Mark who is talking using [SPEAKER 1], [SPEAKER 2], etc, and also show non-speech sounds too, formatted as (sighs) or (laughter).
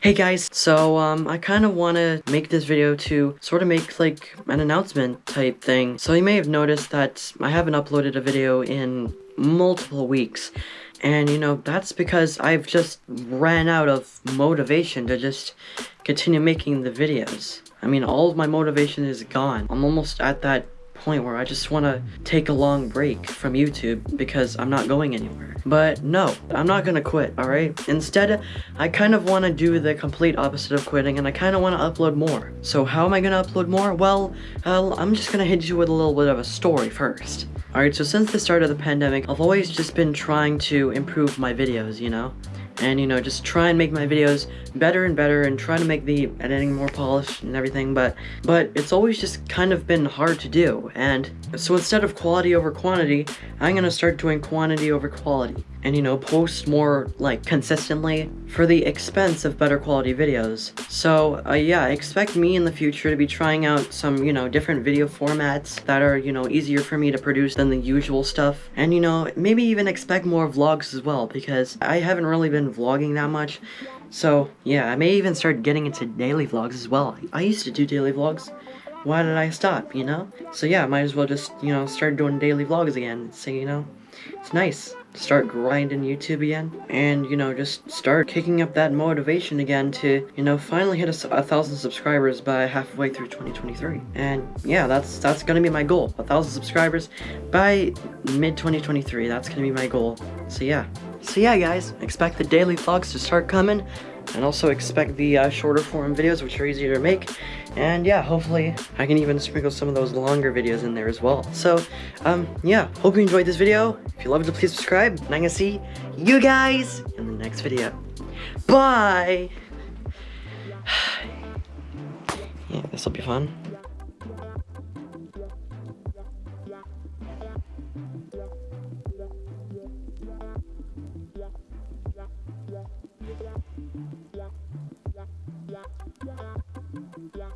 [SPEAKER 1] Hey guys, so um, I kind of want to make this video to sort of make like an announcement type thing. So you may have noticed that I haven't uploaded a video in multiple weeks. And you know, that's because I've just ran out of motivation to just continue making the videos. I mean, all of my motivation is gone. I'm almost at that point where I just want to take a long break from YouTube because I'm not going anywhere. But no, I'm not gonna quit, alright? Instead, I kind of want to do the complete opposite of quitting and I kind of want to upload more. So how am I gonna upload more? Well, I'm just gonna hit you with a little bit of a story first. Alright, so since the start of the pandemic, I've always just been trying to improve my videos, you know? And you know just try and make my videos better and better and try to make the editing more polished and everything but but it's always just kind of been hard to do. And so instead of quality over quantity I'm gonna start doing quantity over quality and you know post more like consistently for the expense of better quality videos. So uh, yeah expect me in the future to be trying out some you know different video formats that are you know easier for me to produce than the usual stuff. And you know maybe even expect more vlogs as well because I haven't really been vlogging that much. So yeah I may even start getting into daily vlogs as well. I used to do daily vlogs. Why did I stop, you know? So yeah, might as well just, you know, start doing daily vlogs again. So, you know, it's nice. Start grinding YouTube again and you know just start kicking up that motivation again to you know finally hit a, a, thousand subscribers by halfway through 2023 and yeah that's that's gonna be my goal. A thousand subscribers by mid 2023 that's gonna be my goal. So yeah so yeah guys expect the daily vlogs to start coming and also expect the uh, shorter form videos which are easier to make. And yeah hopefully I can even sprinkle some of those longer videos in there as well. So um yeah hope you enjoyed this video. If you loved it please subscribe and I'm gonna see you guys in the next video. Bye! (sighs) Yeah this will be fun Yeah.